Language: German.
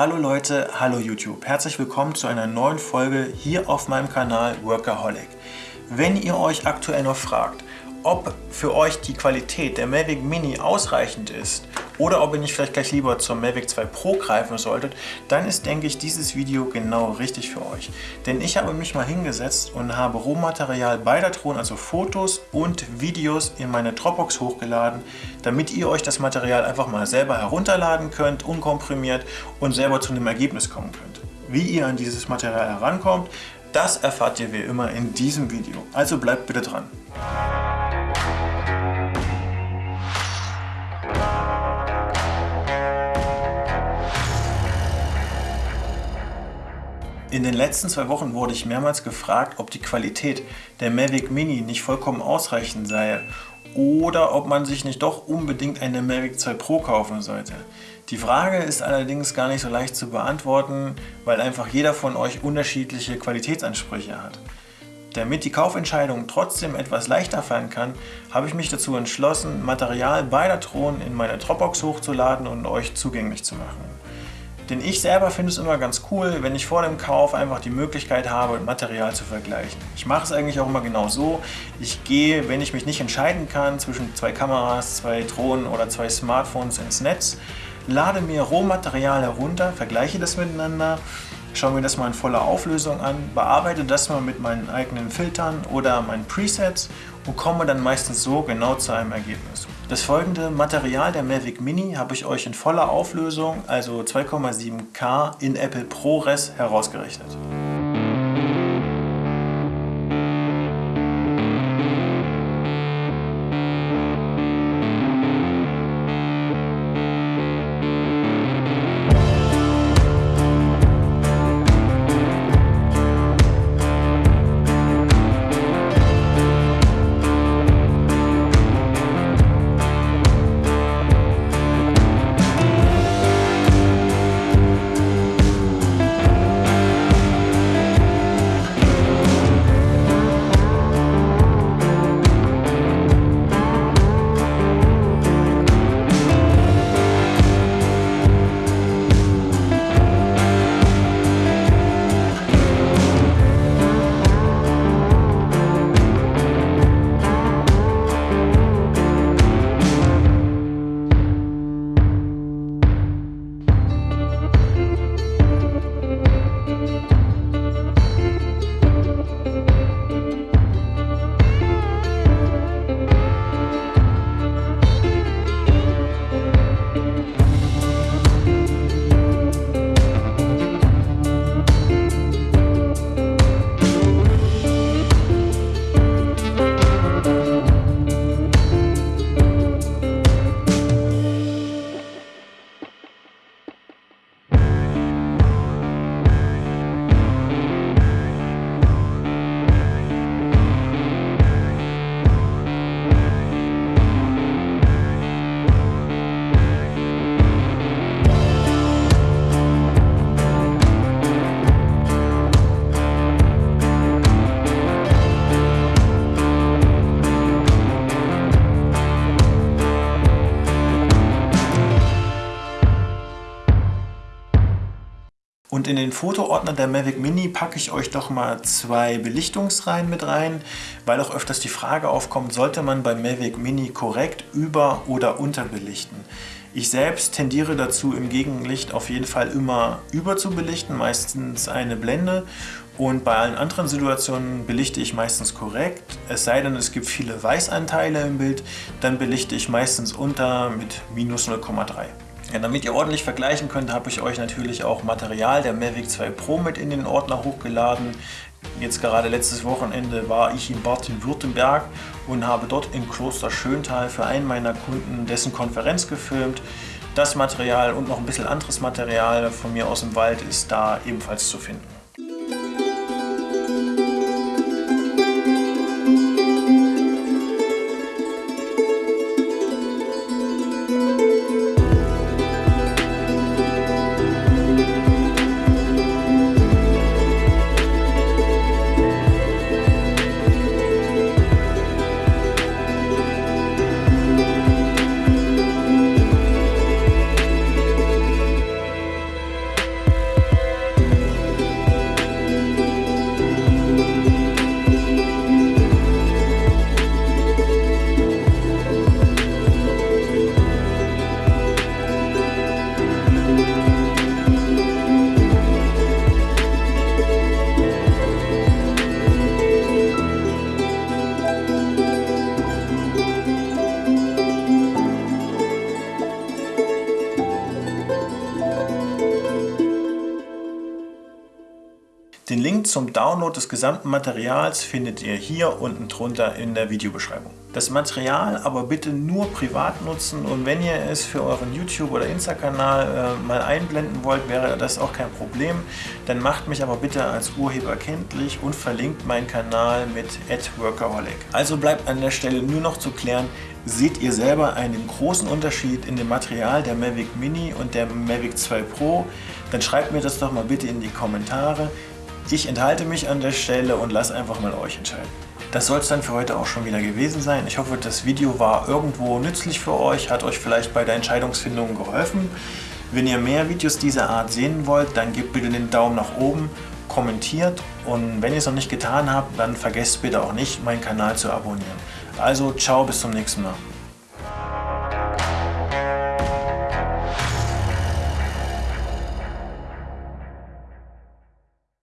Hallo Leute, hallo YouTube. Herzlich willkommen zu einer neuen Folge hier auf meinem Kanal Workaholic. Wenn ihr euch aktuell noch fragt, ob für euch die Qualität der Mavic Mini ausreichend ist oder ob ihr nicht vielleicht gleich lieber zum Mavic 2 Pro greifen solltet, dann ist, denke ich, dieses Video genau richtig für euch. Denn ich habe mich mal hingesetzt und habe Rohmaterial beider Drohnen, also Fotos und Videos in meine Dropbox hochgeladen, damit ihr euch das Material einfach mal selber herunterladen könnt, unkomprimiert und selber zu einem Ergebnis kommen könnt. Wie ihr an dieses Material herankommt, das erfahrt ihr wie immer in diesem Video. Also bleibt bitte dran. In den letzten zwei Wochen wurde ich mehrmals gefragt, ob die Qualität der Mavic Mini nicht vollkommen ausreichend sei oder ob man sich nicht doch unbedingt eine Mavic 2 Pro kaufen sollte. Die Frage ist allerdings gar nicht so leicht zu beantworten, weil einfach jeder von euch unterschiedliche Qualitätsansprüche hat. Damit die Kaufentscheidung trotzdem etwas leichter fallen kann, habe ich mich dazu entschlossen, Material beider Drohnen in meine Dropbox hochzuladen und euch zugänglich zu machen. Denn ich selber finde es immer ganz cool, wenn ich vor dem Kauf einfach die Möglichkeit habe, Material zu vergleichen. Ich mache es eigentlich auch immer genau so. Ich gehe, wenn ich mich nicht entscheiden kann, zwischen zwei Kameras, zwei Drohnen oder zwei Smartphones ins Netz, lade mir Rohmaterial herunter, vergleiche das miteinander, schaue mir das mal in voller Auflösung an, bearbeite das mal mit meinen eigenen Filtern oder meinen Presets und komme dann meistens so genau zu einem Ergebnis. Das folgende Material der Mavic Mini habe ich euch in voller Auflösung, also 2,7K in Apple ProRes herausgerechnet. Und in den Fotoordner der Mavic Mini packe ich euch doch mal zwei Belichtungsreihen mit rein, weil auch öfters die Frage aufkommt, sollte man beim Mavic Mini korrekt über- oder unterbelichten. Ich selbst tendiere dazu, im Gegenlicht auf jeden Fall immer über zu belichten, meistens eine Blende. Und bei allen anderen Situationen belichte ich meistens korrekt. Es sei denn, es gibt viele Weißanteile im Bild, dann belichte ich meistens unter mit minus 0,3. Ja, damit ihr ordentlich vergleichen könnt, habe ich euch natürlich auch Material der Mavic 2 Pro mit in den Ordner hochgeladen. Jetzt gerade letztes Wochenende war ich in Baden-Württemberg und habe dort im Kloster Schöntal für einen meiner Kunden dessen Konferenz gefilmt. Das Material und noch ein bisschen anderes Material von mir aus dem Wald ist da ebenfalls zu finden. Den Link zum Download des gesamten Materials findet ihr hier unten drunter in der Videobeschreibung. Das Material aber bitte nur privat nutzen und wenn ihr es für euren YouTube- oder Insta-Kanal äh, mal einblenden wollt, wäre das auch kein Problem. Dann macht mich aber bitte als Urheber kenntlich und verlinkt meinen Kanal mit @workaholic. Also bleibt an der Stelle nur noch zu klären, seht ihr selber einen großen Unterschied in dem Material der Mavic Mini und der Mavic 2 Pro? Dann schreibt mir das doch mal bitte in die Kommentare. Ich enthalte mich an der Stelle und lasse einfach mal euch entscheiden. Das soll es dann für heute auch schon wieder gewesen sein. Ich hoffe, das Video war irgendwo nützlich für euch, hat euch vielleicht bei der Entscheidungsfindung geholfen. Wenn ihr mehr Videos dieser Art sehen wollt, dann gebt bitte den Daumen nach oben, kommentiert und wenn ihr es noch nicht getan habt, dann vergesst bitte auch nicht, meinen Kanal zu abonnieren. Also ciao, bis zum nächsten Mal.